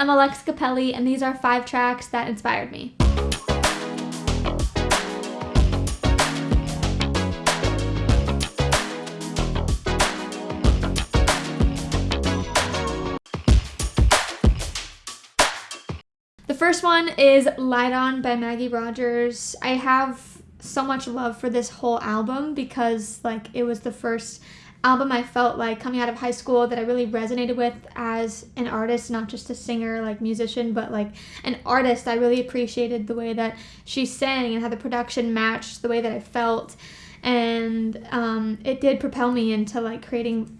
I'm Alex Capelli, and these are five tracks that inspired me. The first one is Light On by Maggie Rogers. I have so much love for this whole album because like it was the first album I felt like coming out of high school that I really resonated with as an artist, not just a singer, like musician, but like an artist. I really appreciated the way that she sang and how the production matched the way that I felt. And um, it did propel me into like creating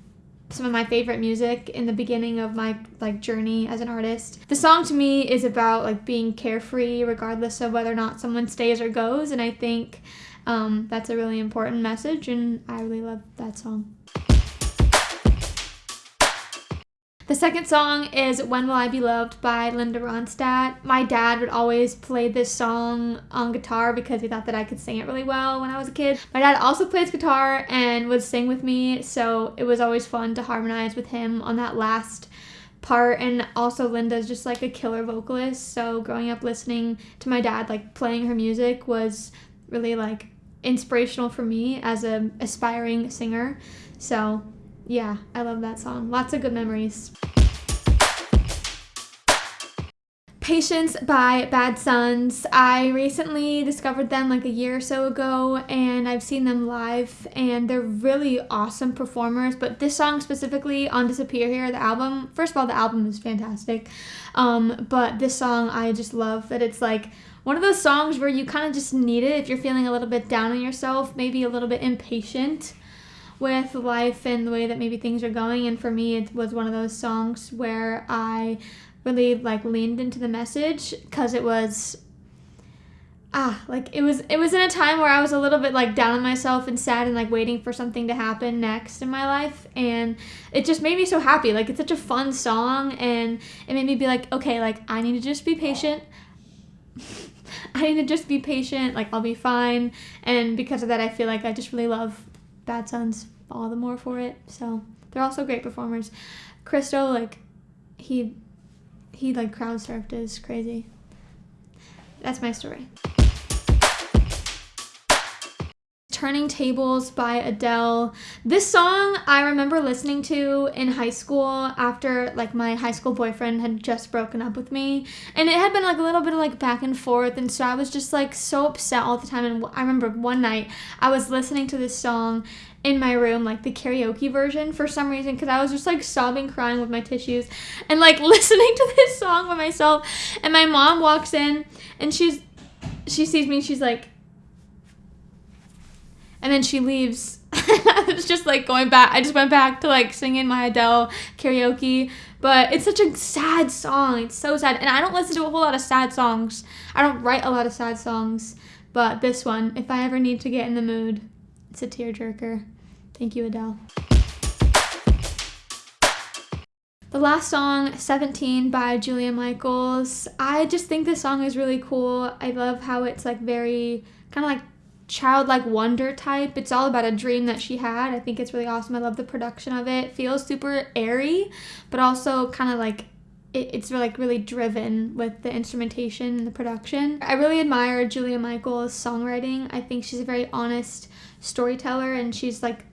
some of my favorite music in the beginning of my like journey as an artist. The song to me is about like being carefree regardless of whether or not someone stays or goes and I think um, that's a really important message and I really love that song. The second song is When Will I Be Loved by Linda Ronstadt. My dad would always play this song on guitar because he thought that I could sing it really well when I was a kid. My dad also plays guitar and would sing with me, so it was always fun to harmonize with him on that last part and also Linda's just like a killer vocalist so growing up listening to my dad like playing her music was really like inspirational for me as a aspiring singer so yeah, I love that song. Lots of good memories. Patience by Bad Suns. I recently discovered them like a year or so ago and I've seen them live and they're really awesome performers. But this song specifically on Disappear Here, the album, first of all, the album is fantastic. Um, but this song, I just love that it's like one of those songs where you kind of just need it if you're feeling a little bit down on yourself, maybe a little bit impatient with life and the way that maybe things are going. And for me, it was one of those songs where I really like leaned into the message because it was ah like it was it was in a time where i was a little bit like down on myself and sad and like waiting for something to happen next in my life. And it just made me so happy. Like it's such a fun song and it made me be like okay like i need to just be patient. I need to just be patient. Like i'll be fine. And because of that i feel like i just really love Bad Suns all the more for it. So they're also great performers. Christo, like, he he like crowd surfed is crazy. That's my story. Turning Tables by Adele. This song I remember listening to in high school after like my high school boyfriend had just broken up with me. And it had been like a little bit of like back and forth and so I was just like so upset all the time and I remember one night I was listening to this song in my room, like the karaoke version for some reason, because I was just like sobbing, crying with my tissues, and like listening to this song by myself. And my mom walks in and she's, she sees me, she's like, and then she leaves. I was just like going back. I just went back to like singing my Adele karaoke. But it's such a sad song. It's so sad. And I don't listen to a whole lot of sad songs. I don't write a lot of sad songs. But this one, if I ever need to get in the mood, it's a tearjerker. Thank you, Adele. The last song, 17 by Julia Michaels. I just think this song is really cool. I love how it's like very kind of like childlike wonder type. It's all about a dream that she had. I think it's really awesome. I love the production of it. feels super airy, but also kind of like it, it's like really driven with the instrumentation and the production. I really admire Julia Michaels' songwriting. I think she's a very honest storyteller and she's like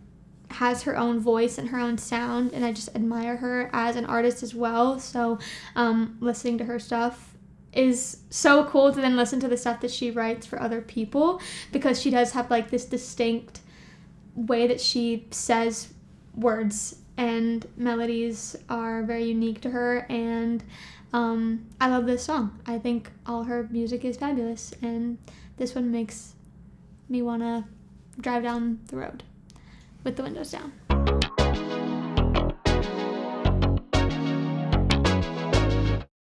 has her own voice and her own sound and I just admire her as an artist as well. So um, listening to her stuff is so cool to then listen to the stuff that she writes for other people because she does have like this distinct way that she says words and melodies are very unique to her and um, I love this song. I think all her music is fabulous and this one makes me want to drive down the road with the windows down.